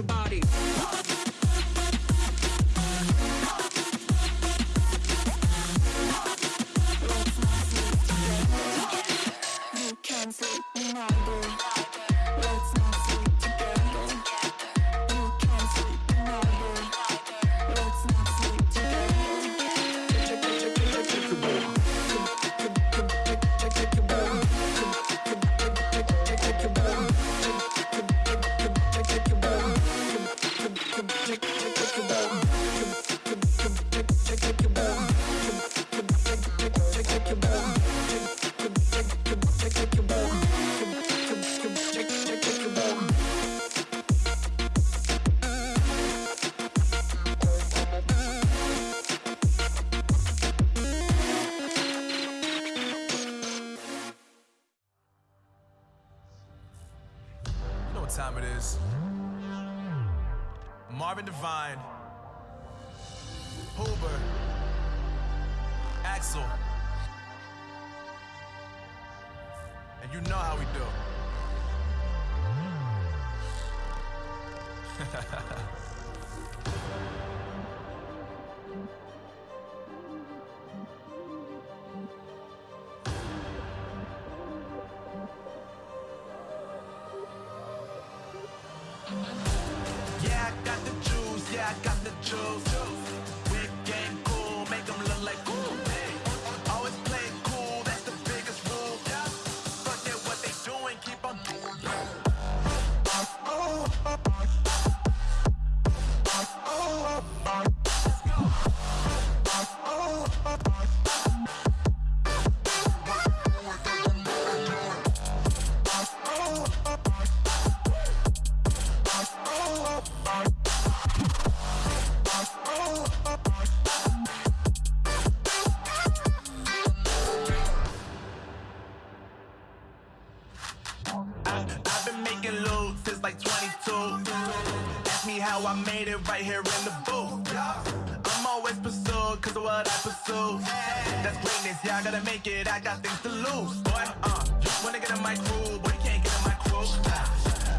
your body. It is. Marvin Devine, Hoover, Axel. And you know how we do. Yeah, I got the juice, yeah, I got the juice. How I made it right here in the booth. I'm always pursued cause of what I pursue. That's greatness, yeah, I gotta make it, I got things to lose. Boy, uh, you wanna get in my crew, but you can't get in my crew.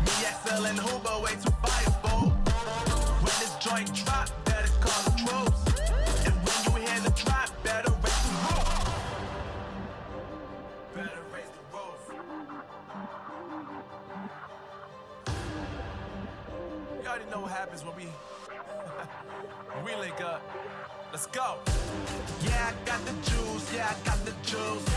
Me, XL, and Hoover, way too fireable. When this joint drop, happens when we we link up. Let's go. Yeah, I got the juice. Yeah, I got the juice.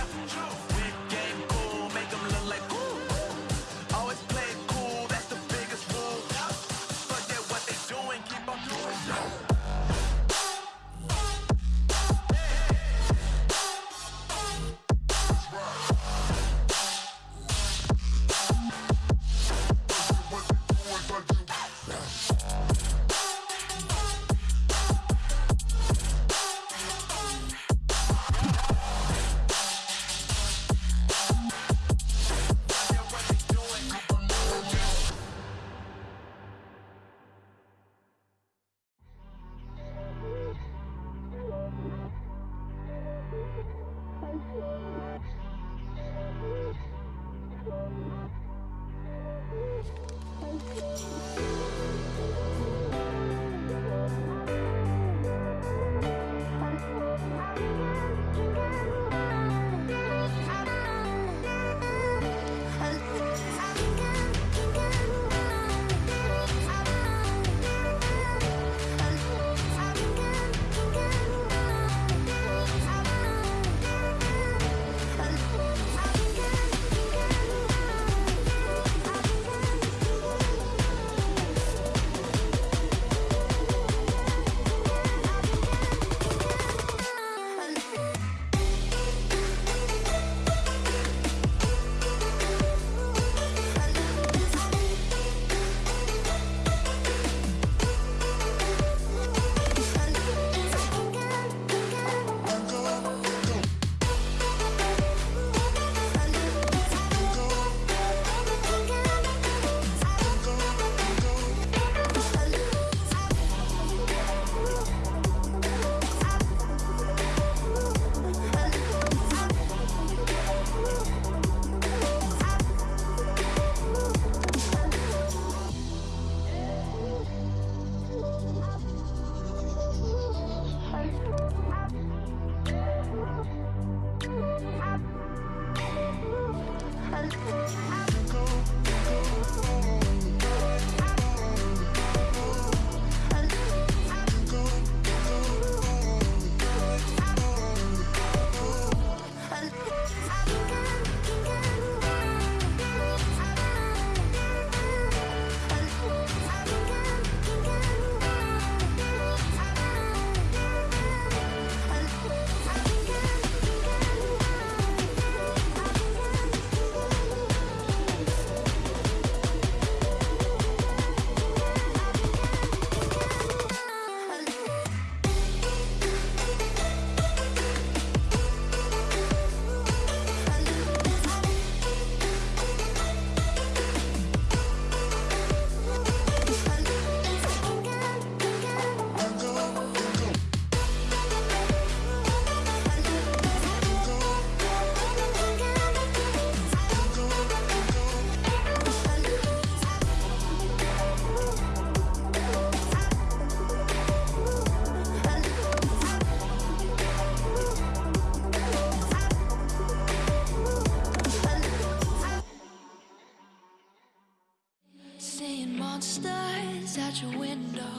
monsters at your window.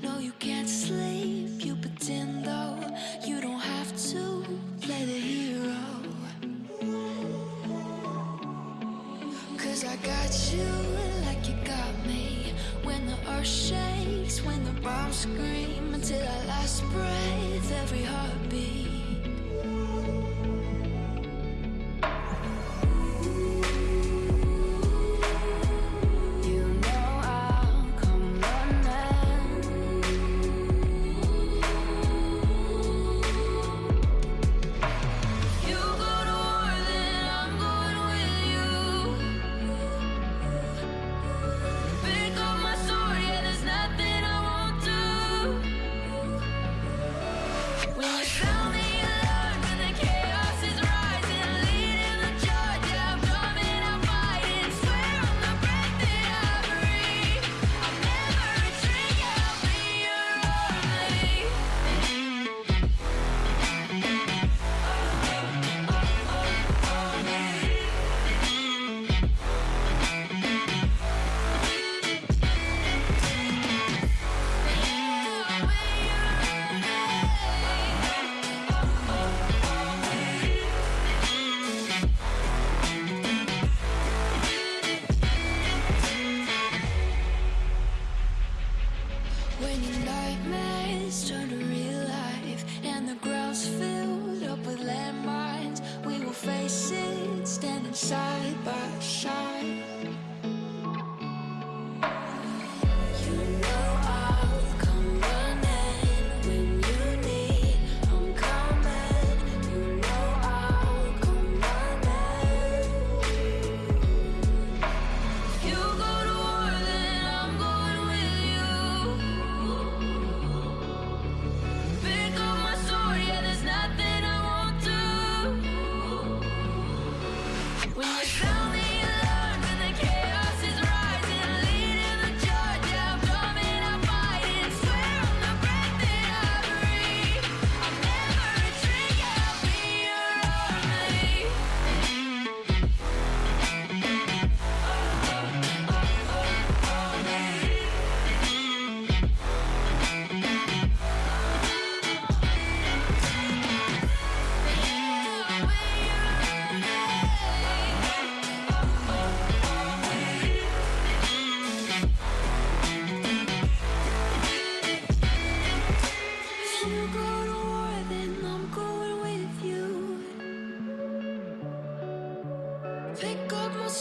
No, you can't sleep, you pretend though. You don't have to play the hero. Cause I got you like you got me. When the earth shakes, when the bombs scream Until our last breath, every heartbeat.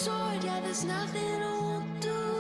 sword, yeah, there's nothing I won't do.